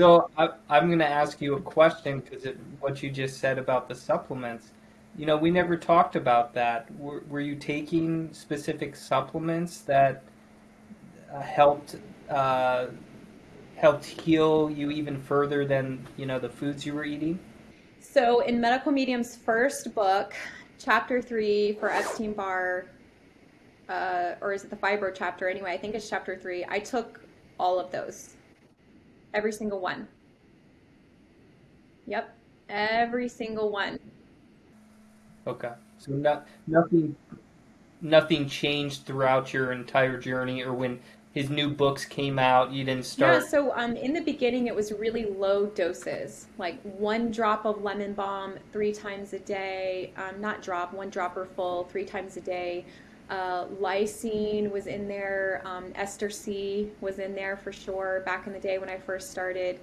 So I, I'm going to ask you a question because what you just said about the supplements. You know, we never talked about that. Were, were you taking specific supplements that uh, helped uh, helped heal you even further than you know the foods you were eating? So in Medical Medium's first book, chapter three for Epstein Barr, uh, or is it the fibro chapter? Anyway, I think it's chapter three. I took all of those, every single one. Yep, every single one. Okay, so no, nothing, nothing changed throughout your entire journey, or when his new books came out, you didn't start. Yeah, so um, in the beginning, it was really low doses, like one drop of lemon balm three times a day. Um, not drop, one dropper full three times a day. Uh, lysine was in there. Um, Ester C was in there for sure back in the day when I first started.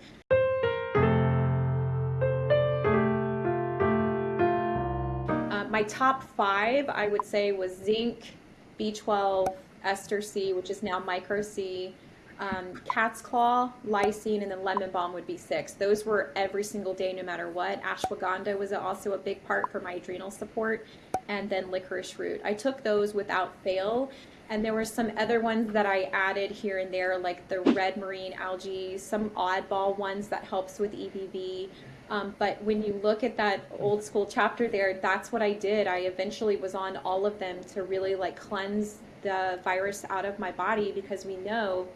Uh, my top five, I would say, was zinc, B12, Ester C, which is now Micro C, um, Cat's Claw, Lysine, and then Lemon Balm would be six. Those were every single day, no matter what. Ashwagandha was also a big part for my adrenal support, and then licorice root. I took those without fail, and there were some other ones that I added here and there, like the red marine algae, some oddball ones that helps with EBV. Um, but when you look at that old school chapter there, that's what I did. I eventually was on all of them to really like cleanse the virus out of my body because we know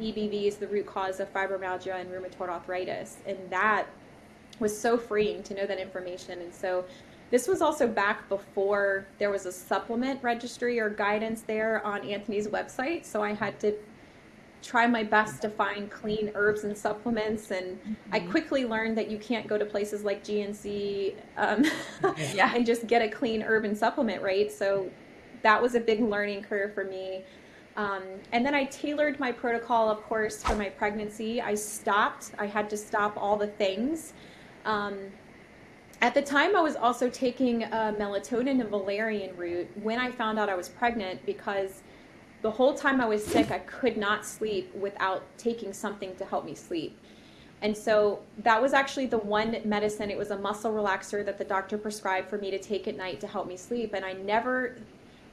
EBV is the root cause of fibromyalgia and rheumatoid arthritis. And that was so freeing to know that information. And so this was also back before there was a supplement registry or guidance there on Anthony's website. So I had to try my best to find clean herbs and supplements. And mm-hmm. I quickly learned that you can't go to places like GNC um, yeah. and just get a clean herb and supplement, right? So that was a big learning curve for me. Um, and then I tailored my protocol, of course, for my pregnancy. I stopped. I had to stop all the things. Um, at the time, I was also taking uh, melatonin and valerian root when I found out I was pregnant because the whole time I was sick, I could not sleep without taking something to help me sleep. And so that was actually the one medicine, it was a muscle relaxer that the doctor prescribed for me to take at night to help me sleep. And I never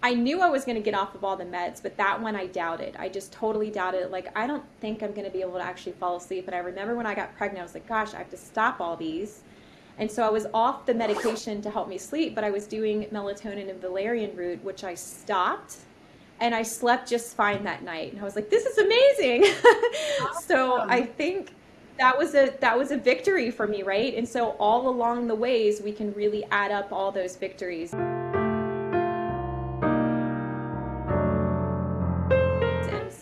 I knew I was going to get off of all the meds, but that one I doubted. I just totally doubted. Like, I don't think I'm going to be able to actually fall asleep. And I remember when I got pregnant, I was like, gosh, I have to stop all these. And so I was off the medication to help me sleep, but I was doing melatonin and valerian root, which I stopped. And I slept just fine that night. And I was like, this is amazing. Awesome. so I think that was a that was a victory for me, right? And so all along the ways we can really add up all those victories.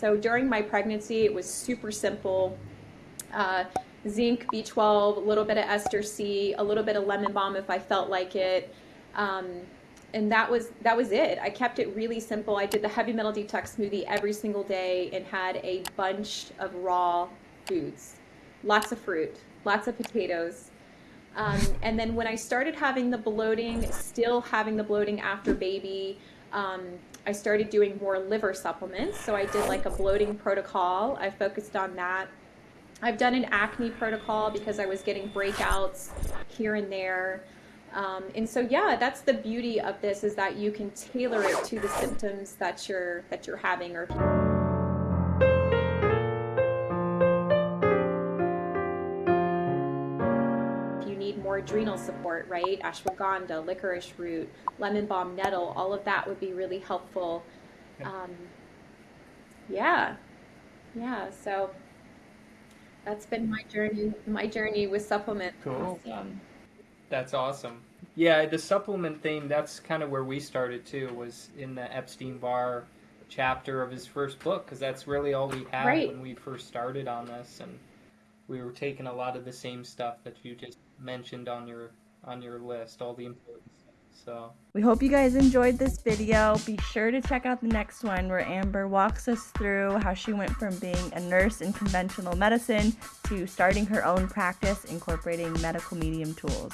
So during my pregnancy, it was super simple. Uh, zinc, B12, a little bit of ester C, a little bit of lemon balm if I felt like it. Um, and that was that was it. I kept it really simple. I did the heavy metal detox smoothie every single day and had a bunch of raw foods, lots of fruit, lots of potatoes. Um, and then when I started having the bloating, still having the bloating after baby, um, I started doing more liver supplements. So I did like a bloating protocol. I focused on that. I've done an acne protocol because I was getting breakouts here and there. Um, and so yeah, that's the beauty of this is that you can tailor it to the symptoms that you're that you're having or adrenal support, right? Ashwagandha, licorice root, lemon balm nettle, all of that would be really helpful. Um, yeah, yeah. So that's been my journey. My journey with supplements. Cool. Um, that's awesome. Yeah, the supplement thing. That's kind of where we started too. Was in the Epstein Barr chapter of his first book because that's really all we had right. when we first started on this and we were taking a lot of the same stuff that you just mentioned on your on your list, all the important stuff. So we hope you guys enjoyed this video. Be sure to check out the next one where Amber walks us through how she went from being a nurse in conventional medicine to starting her own practice incorporating medical medium tools.